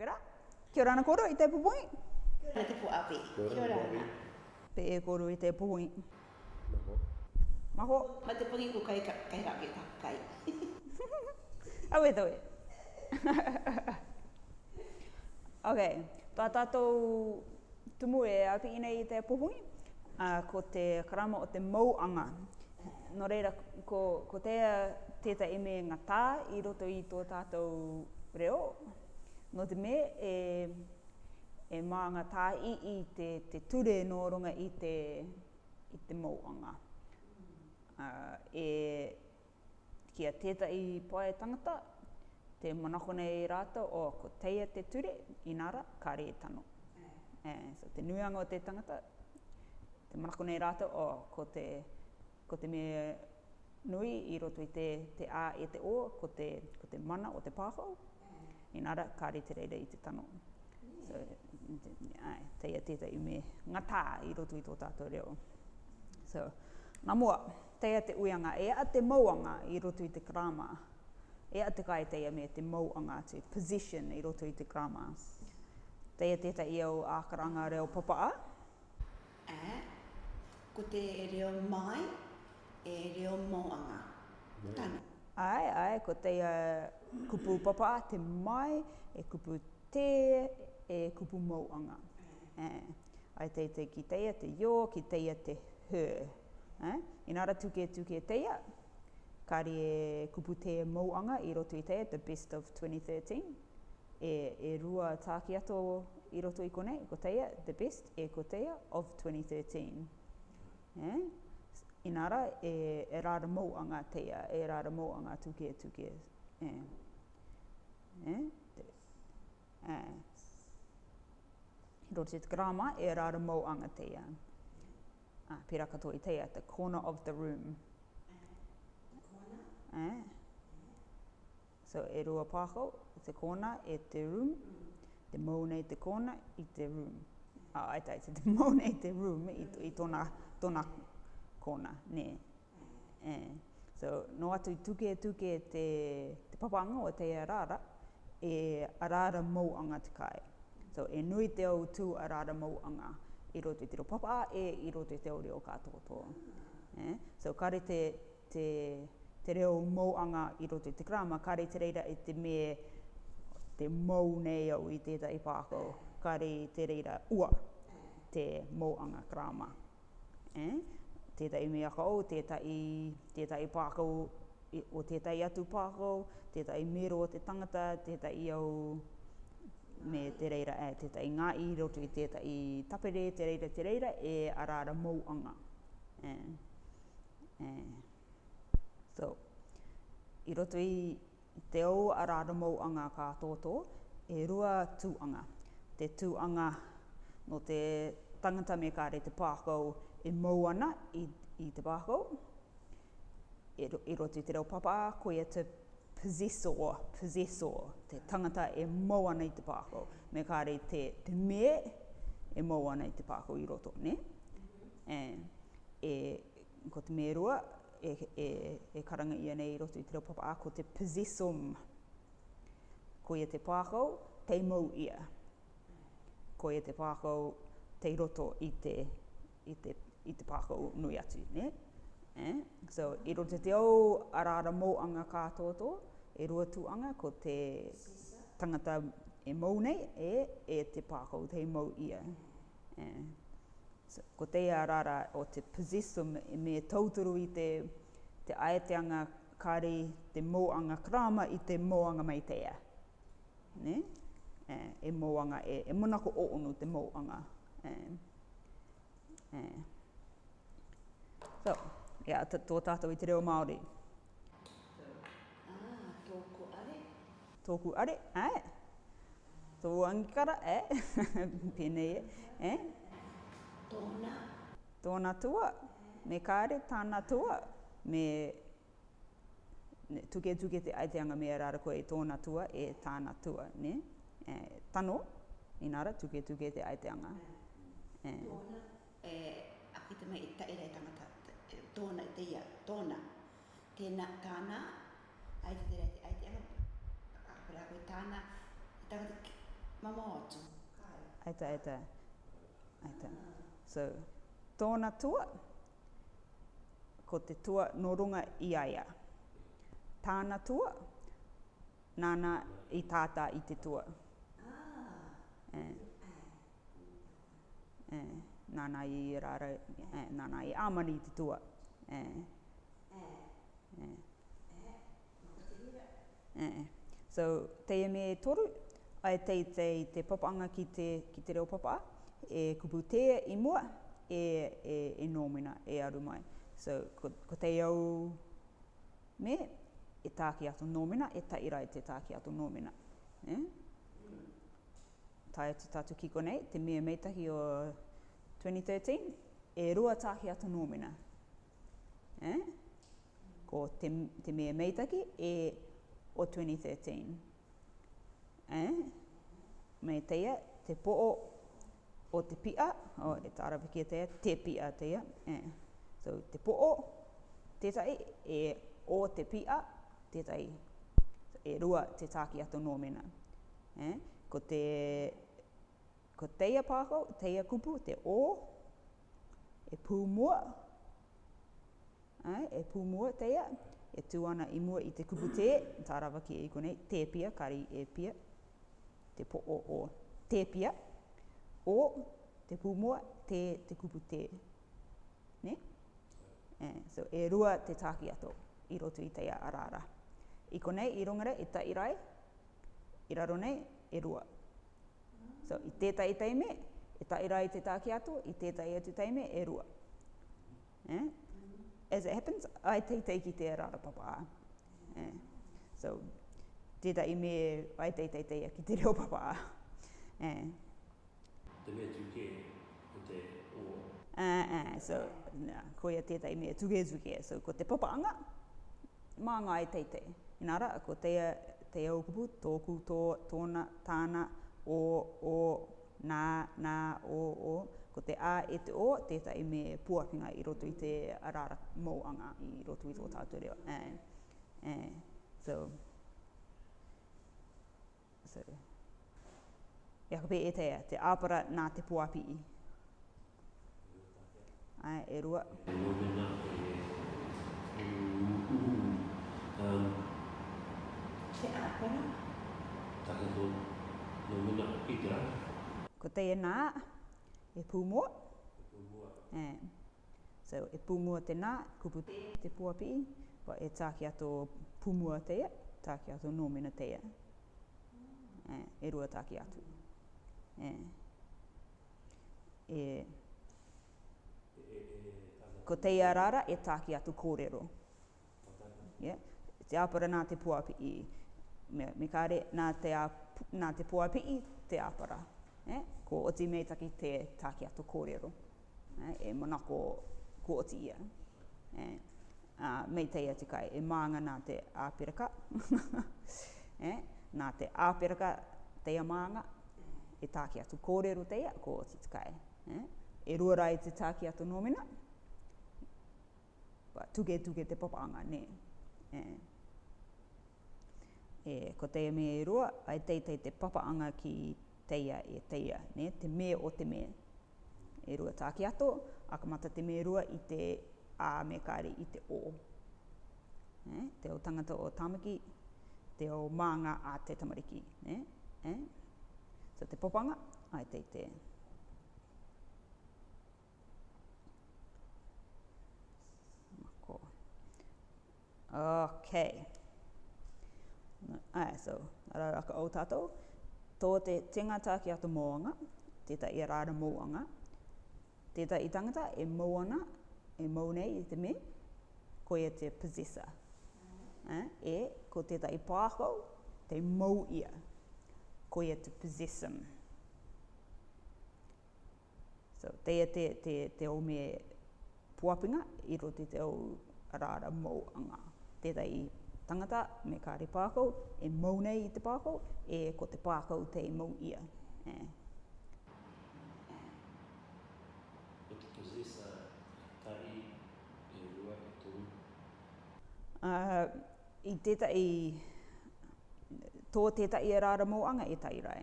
Ok Kia ora ana kōrō i te pupui. Kia ora te pu api. Kia ora ana. Pe e kōrō i te pupui. Maho. Maho. Ma te pungi ku kai kai rā ki tā kai. Awe tawe. ok. Tā tātou tumu e api ina i te pupui. Uh, ko te karama o te mauanga. No reira, ko, ko tea tēta e me ngā i roto i tō tātou reo. Ngo te me e, e maanga tā i i te, te ture nōrunga i te, i te mōanga. Uh, e kia teta i pae tangata, te manako nei rata o ko teia te ture, inara, ka re tano. Mm. E, And, so te nuanga o te tangata, te manako nei rata o ko te, ko te me nui i roto i te, te a e te o, ko te, ko te mana o te pāhau, inara ka re te reira i te tano. So, ai, teia tētai me ngatā i roto i tō tātou reo. So, nā mua, teia te uianga, e a te mauanga i roto i te krama, e a te kai teia me te mauanga, te position i roto i te krama. Teia tētai iau a karanga reo papaa. E, ko te e reo mai, e reo mauanga. Yeah. Ai, ai, ko te uh, kupu papa te mai, e kupu te, e kupu mauanga. Eh. Ai te te ki teia te yo, ki teia te he. Eh? In Inara tuke tuke teia, kari e kupu te mauanga i roto i teia, the best of 2013. E, e rua tāki ato i roto i kone, ko teia, the best, e ko teia of 2013. Eh? inara e, rāra e mou anga teia, e rāra mou anga tuke e tuke. E. E? E. E. Rote te grama e rāra mou anga teia. A, ah, pira katoa i teia, the corner of the room. The corner? E. So e rua pāko, the corner e te room. Te mou nei te corner i te room. Ah, ai tai, te mou nei te room i, i tōna, tōna kona, ne. Eh. So, no atu tuke e tuke te, te papanga o te arara, e arara mauanga te kai. So, e nui te au tu arara mauanga, i roto i te ro papa, e i roto i te ori o katoa toa. E. So, kare te, te, te reo mauanga i roto te krama, kare te reira i e te me te mau nei au i tētai pākau, kare te reira ua te mauanga krama. Eh? tētai mea aka o, tētai, tētai pākau o tētai atu pākau, tētai mero o te tangata, tētai au me te reira, e, eh, tētai ngā i roto i tētai tapere, te reira, te reira, e arara mauanga. E, e. So, i roto i te au arara mauanga ka tōtō, e rua tūanga. Te tūanga no te tangata me kāre te pākau, e mau ana i, i te bāko. E, ro, e roto i te reo papa, koe ia e te possessor, possessor, te tangata e mau ana i te bāko. Me kāre te, te me e mau ana i te bāko i roto, ne? Mm -hmm. e, ko te merua, e, e, e karanga ia nei i roto i te reo papa, ko te possessum. koe ia te bāko, te mou ia. Ko ia te bāko, te roto i te, i te i te pāko nui atu, ne? Eh? So, i ro te te au arara mō anga kātoa i e rua anga ko te tangata e mō nei, e, e te pāko te mō ia. Eh? So, ko te arara o te possessum e me tauturu i te, te aeteanga kāri te mō krama i te mō anga mai tea. Ne? Eh, e mō e, e monako o ono te mō Eh? Eh? tātou. Ia, yeah, tō tātou i te reo Māori. Ah, tōku are. Tōku are, ae. Tō angikara, ae. Pēnei e, ae. Tōna. Tōna tua. Me kāre, tāna tua. Me tuke tuke te aiteanga mea rāra koe i tōna tua e tāna tua, ne? E, tano, inara, tuke tuke te aiteanga. E. Tōna, e, akite mai i tai rei tangata tona te ia, tona. Tēnā kāna, ai te tērā te, ai te ala, apera koe tāna, i tāka te atu. Ai te, ai te, ai te. So, tōna tua, ko te tua norunga i aia. Tāna tua, nāna i tātā i te tua. Ah. Eh. Eh. Nāna i rāra, eh, nana i āmani te tua. Ah. Eh. Eh. So, teia me e toru, ai tei tei te papanga ki te, te te reo papa, e kupu teia i mua, e, e, e nōmina, e aru mai. So, ko, ko tei au me, e tāki atu nōmina, e irai e te tāki atu nōmina. Eh? Tai atu tātu kiko nei, te mea meitahi o 2013, e rua tāki atu nōmina eh? ko te, te mea meitaki e o 2013. Eh? Mai teia, te po'o o te pia, o e te arabikia e teia, te pia teia. Eh? So, te o te tai e o te pia, tētai, e rua te tāki ato nōmena. Eh? Ko te, ko teia pāko, teia kupu, te o, e pūmua, ai, e pūmua te ia, e ana i mua i te kupu te, tārawa ki e i konei, te pia, kari e pia, te po o o, te pia, o, te pūmua, te, te kupu te. Ne? Yeah, so e rua te tāki ato i rotu i teia arara. I konei, i rongara, i ta rai, i raro nei, e rua. So i teta e i teime, i ta rai te tāki ato, i teta i atu teime, e rua. Yeah? as it happens, I te te ki te papa. Eh. So, te ta i me, ai te te te a ki te reo papa. Eh. Te mea tuke o te o. Uh, eh, uh, eh, so, nā, ko ia te ta i mea tuke tuke. So, ko te papa anga, mā ngā ai e te te. Inara, ko te a, te a ukupu, tōku, tō, tōna, tāna, o, o, nā, nā, o, o ko te a e te o, tētai me puakinga i roto i te arara mauanga i roto i roto tātou reo. Uh, uh, so, so, e ako e teia, te āpara nā te puapi Ai, e rua. E te e, uu. Um, te āpara? nā. E pūmua. E pūmua. Eh. So, e pūmua te nā, kupu te puapi, ko e tāki ato pūmua teia, tāki ato nōmina teia. E, e rua tāki atu. E. E. Ko teia rara e tāki ato kōrero. Yeah. Te apara nā te puapi i. Me, me kāre, nā te, a, nā te puapi i te apara. Yeah ko o te meitaki te take ato kōrero eh, e mana ko, ko o ia. Eh, uh, mei te ia kai, e maanga nā te āpiraka. eh, nā te āpiraka te maanga, e take ato kōrero te ko o te kai. Eh, e rua rai te take ato nōmina, tuke tuke te papanga, ne. Eh, e ko te me e rua, ai teitei te papanga ki teia e teia, ne? te me o te me. E rua tāki ato, akamata te me rua i te a me kāre i te o. Ne? Te o tangata o tāmaki, te o mānga a te tamariki. Ne? Ne? So te popanga, ai te te. Mako. Ok. Ai, so, arara ka o tātou tō te tengata ki ato moanga, teta i e rāra moanga, teta i tangata e moana, e mounei i te me, ko e te possessor. Mm. Eh? E, ko teta i pāko, te mou ia, ko e te possess So, te e te, te, te o me puapinga, i roti te o rāra moanga, teta i tangata me kāre pākau, e mau i te pākau, e ko te pākau te mau ia. Eh. But to possess a tari e rua e tō? Uh, I tētai, tō tētai e rāra mōanga e tai rai.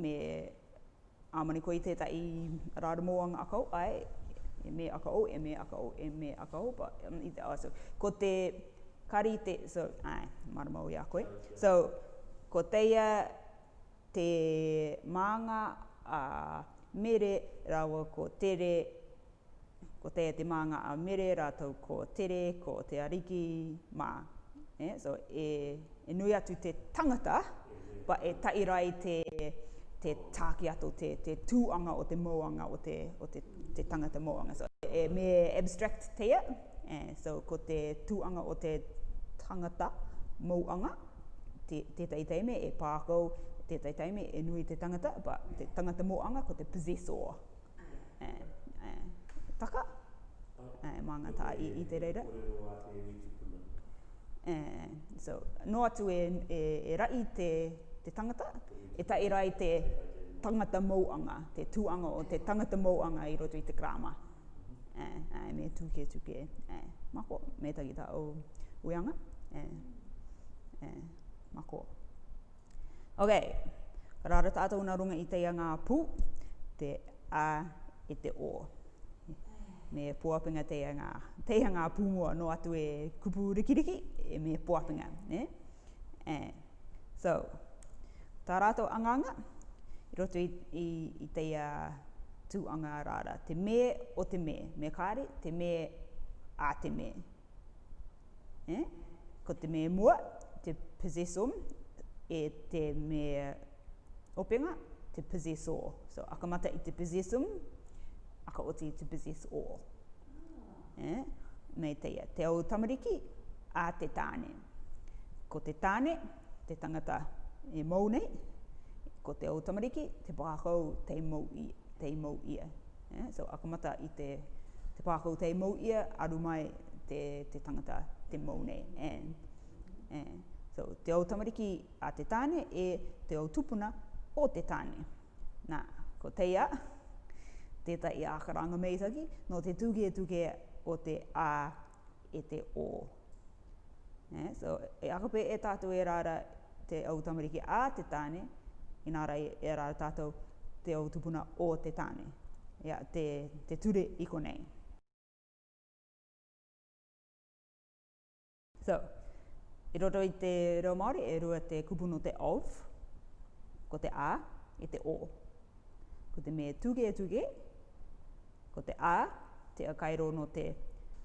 Me āmani koe tētai rāra mōanga akau, ai, e me akau, e me akau, e me akau, but um, i te aso. Ko te karite, so, ai, maramau i koe. So, ko teia te manga a mere rawa ko tere, ko teia te manga a mere ra tau ko tere, ko te ariki, ma Eh? So, e, e nui atu te tangata, ba e tairai te, te tāki ato, te, te tūanga o te moanga o te, o te, te tangata moanga. So, e, me abstract teia, Eh, so, ko te tuanga o te tangata mauanga, te, te taitaime e pākau, te taitaime e nui te tangata, but te tangata mauanga ko te possessor. Eh, eh, taka? Uh, eh, maanga tā i, i te reira. Eh, so, no atu e, e, e rai te, te tangata, e ta e rai te tangata mauanga, te tuanga o te tangata mauanga i roto i te krama eh, ai, eh, me tuke tuke, eh, mako, me tagi ta o uianga, eh, eh, mako. Ok, karara tātou na runga i te ngā pū, te a e te o. Me puapinga te yanga te yanga pu mua no atu e kupu rikiriki, e me puapinga, ne? Eh? So, tarato anganga, i roto i, i, te ngā uh, tuanga rara. Te me o te me. Me kāre, te me a te me. Eh? Ko te me mua, te possessum, e te me openga, te possessor. So, akamata i te possessum, aka oti i te possessor. Eh? Me te te au tamariki, a te tāne. Ko te tāne, te tangata e mau ko te au tamariki, te pākau te mau i te mau ia. Yeah? So akamata i te, te pākau te mau ia, aru mai te, te tangata te mau nei. And, eh, and. Eh, so te au tamariki a te tāne e te au tupuna o te tāne. Nā, ko teia, teta i ākaranga meitaki, no te tuke e tuke o te ā e te o. Yeah? So e akape e tātou e rāra te au tamariki a te tāne, inā rai e rāra tātou te o tupuna o te tāne, ia, te, te ture i konei. So, i roto i te reo Māori, e rua te kupuno te of, ko te a, e te o. Ko te me tuge e tuge, ko te a, te kairo no te,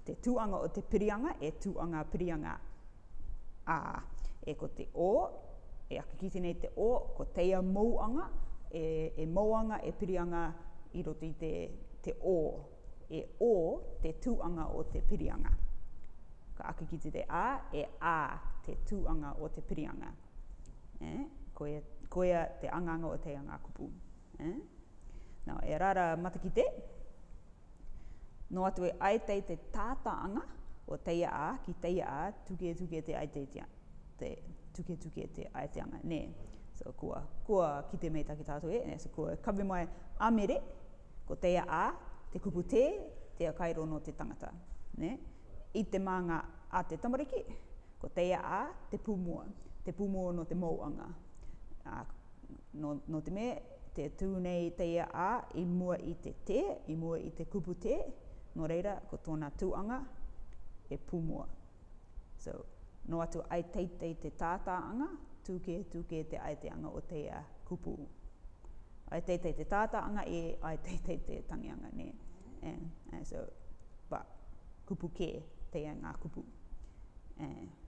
te tuanga o te pirianga, e tuanga pirianga a. E ko te o, e akikiti nei te o, ko teia mouanga, e, e moanga, e pirianga i roto i te, te o. E o, te tūanga o te pirianga. Ka ake ki te te a, e a, te tūanga o te pirianga. Eh? Koe, koea te anganga o te anga kupu. Eh? Nau, e rara mataki te. No atu e aetei te tātaanga o teia a ki teia a tuke tuke te aetei te, te tuke tuke te aeteanga. Nē, So kua, kua ki te mei taki tātou e, e so kua kawe mai amere, ko teia a, te kupu te, te a kairo no te tangata. Ne? I te maanga a te tamariki, ko teia a, te pūmua, te pūmua no te mouanga. A, no, no te me, te tūnei teia a, i mua i te te, i mua i te kupu te, no reira, ko tōna tūanga, e pūmua. So, no atu ai teitei te tātāanga, tūke tūke te aeteanga o teia uh, kupu. Ai te te te anga e, ai te te te tangianga ne. And, eh, and eh, so, but kupu ke teia ngā kupu. And, eh,